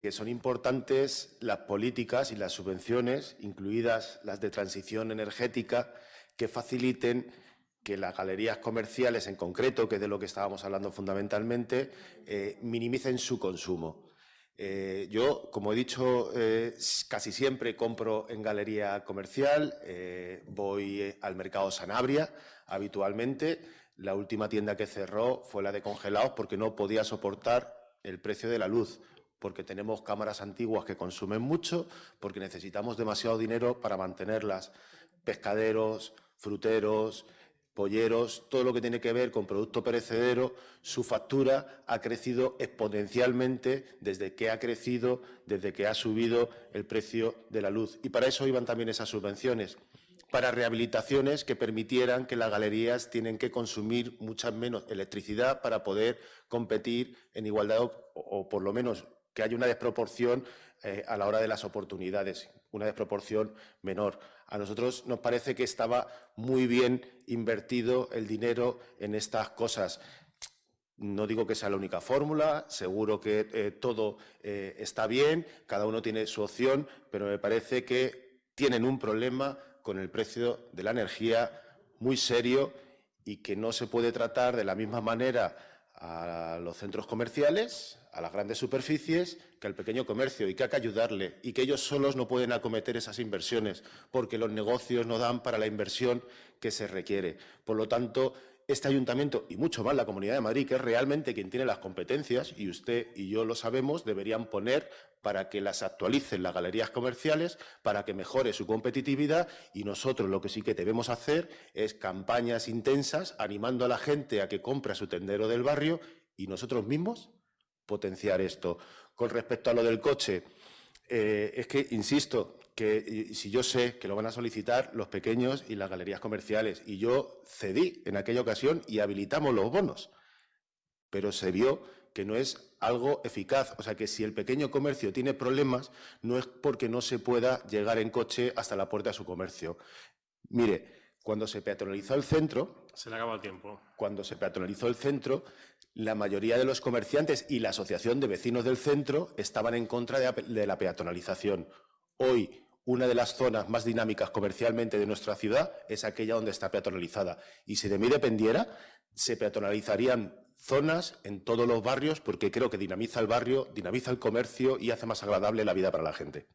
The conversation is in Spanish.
que son importantes las políticas y las subvenciones, incluidas las de transición energética, que faciliten que las galerías comerciales en concreto, que es de lo que estábamos hablando fundamentalmente, eh, minimicen su consumo. Eh, yo, como he dicho, eh, casi siempre compro en galería comercial, voy al mercado Sanabria habitualmente. La última tienda que cerró fue la de congelados porque no podía soportar el precio de la luz, porque tenemos cámaras antiguas que consumen mucho, porque necesitamos demasiado dinero para mantenerlas. Pescaderos, fruteros, polleros, todo lo que tiene que ver con producto perecedero, su factura ha crecido exponencialmente desde que ha crecido, desde que ha subido el precio de la luz. Y para eso iban también esas subvenciones, para rehabilitaciones que permitieran que las galerías tienen que consumir mucha menos electricidad para poder competir en igualdad o, o por lo menos que haya una desproporción eh, a la hora de las oportunidades, una desproporción menor. A nosotros nos parece que estaba muy bien invertido el dinero en estas cosas. No digo que sea la única fórmula, seguro que eh, todo eh, está bien, cada uno tiene su opción, pero me parece que tienen un problema con el precio de la energía muy serio y que no se puede tratar de la misma manera a los centros comerciales, a las grandes superficies, que al pequeño comercio y que hay que ayudarle y que ellos solos no pueden acometer esas inversiones porque los negocios no dan para la inversión que se requiere. Por lo tanto, este ayuntamiento y mucho más la Comunidad de Madrid, que es realmente quien tiene las competencias, y usted y yo lo sabemos, deberían poner para que las actualicen las galerías comerciales, para que mejore su competitividad y nosotros lo que sí que debemos hacer es campañas intensas animando a la gente a que compre a su tendero del barrio y nosotros mismos potenciar esto. Con respecto a lo del coche, eh, es que, insisto, que si yo sé que lo van a solicitar los pequeños y las galerías comerciales, y yo cedí en aquella ocasión y habilitamos los bonos, pero se vio que no es algo eficaz. O sea, que si el pequeño comercio tiene problemas, no es porque no se pueda llegar en coche hasta la puerta de su comercio. Mire, cuando se peatonalizó el centro... Se le acaba el tiempo. Cuando se peatonalizó el centro, la mayoría de los comerciantes y la Asociación de Vecinos del Centro estaban en contra de la peatonalización. Hoy, una de las zonas más dinámicas comercialmente de nuestra ciudad es aquella donde está peatonalizada. Y si de mí dependiera, se peatonalizarían zonas en todos los barrios porque creo que dinamiza el barrio, dinamiza el comercio y hace más agradable la vida para la gente.